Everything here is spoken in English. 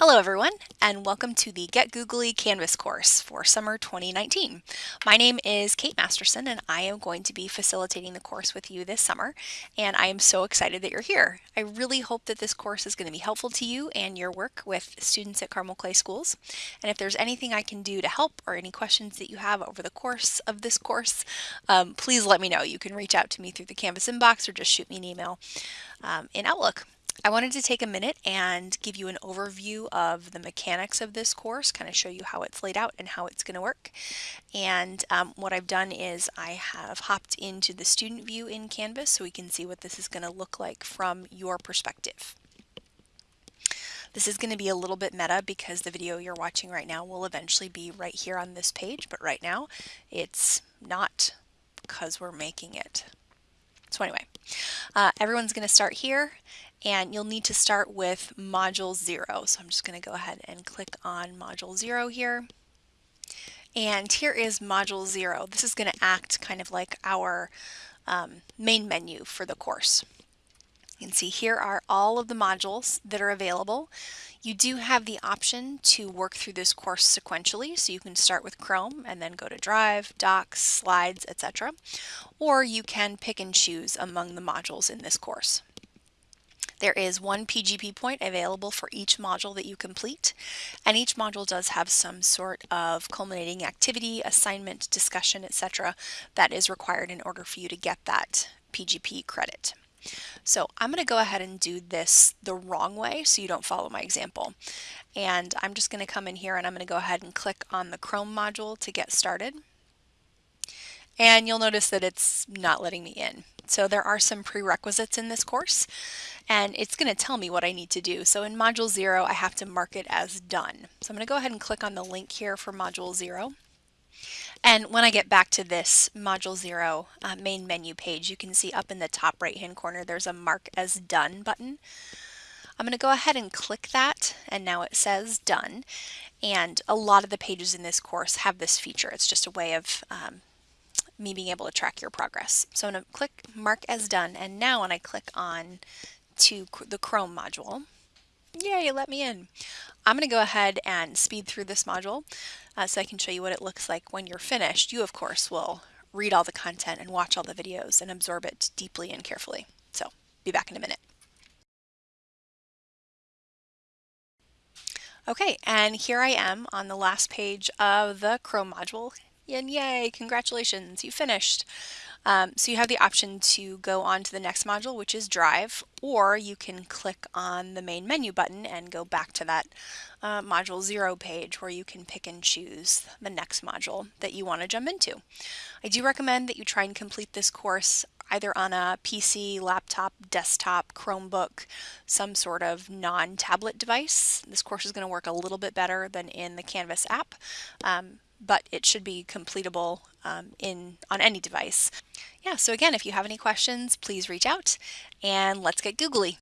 Hello everyone and welcome to the Get Googly Canvas course for summer 2019. My name is Kate Masterson and I am going to be facilitating the course with you this summer and I am so excited that you're here. I really hope that this course is going to be helpful to you and your work with students at Carmel Clay Schools and if there's anything I can do to help or any questions that you have over the course of this course um, please let me know. You can reach out to me through the Canvas inbox or just shoot me an email um, in Outlook. I wanted to take a minute and give you an overview of the mechanics of this course, kind of show you how it's laid out and how it's going to work. And um, what I've done is I have hopped into the student view in Canvas so we can see what this is going to look like from your perspective. This is going to be a little bit meta because the video you're watching right now will eventually be right here on this page, but right now it's not because we're making it. So anyway, uh, everyone's going to start here and you'll need to start with module zero. So I'm just going to go ahead and click on module zero here. And here is module zero. This is going to act kind of like our um, main menu for the course. You can see here are all of the modules that are available. You do have the option to work through this course sequentially, so you can start with Chrome and then go to Drive, Docs, Slides, etc. Or you can pick and choose among the modules in this course. There is one PGP point available for each module that you complete, and each module does have some sort of culminating activity, assignment, discussion, etc. that is required in order for you to get that PGP credit. So I'm going to go ahead and do this the wrong way so you don't follow my example. And I'm just going to come in here and I'm going to go ahead and click on the Chrome module to get started. And you'll notice that it's not letting me in. So there are some prerequisites in this course and it's going to tell me what I need to do. So in module zero, I have to mark it as done. So I'm going to go ahead and click on the link here for module zero. And when I get back to this module zero uh, main menu page, you can see up in the top right hand corner there's a mark as done button. I'm going to go ahead and click that and now it says done and a lot of the pages in this course have this feature. It's just a way of um, me being able to track your progress. So I'm going to click mark as done and now when I click on to the Chrome module, yay, let me in. I'm going to go ahead and speed through this module uh, so I can show you what it looks like when you're finished. You, of course, will read all the content and watch all the videos and absorb it deeply and carefully. So be back in a minute. Okay, and here I am on the last page of the Chrome module. And yay, congratulations, you finished. Um, so you have the option to go on to the next module, which is Drive, or you can click on the main menu button and go back to that uh, Module 0 page where you can pick and choose the next module that you want to jump into. I do recommend that you try and complete this course either on a PC, laptop, desktop, Chromebook, some sort of non-tablet device. This course is going to work a little bit better than in the Canvas app. Um, but it should be completable um, in on any device. Yeah, so again, if you have any questions, please reach out and let's get googly.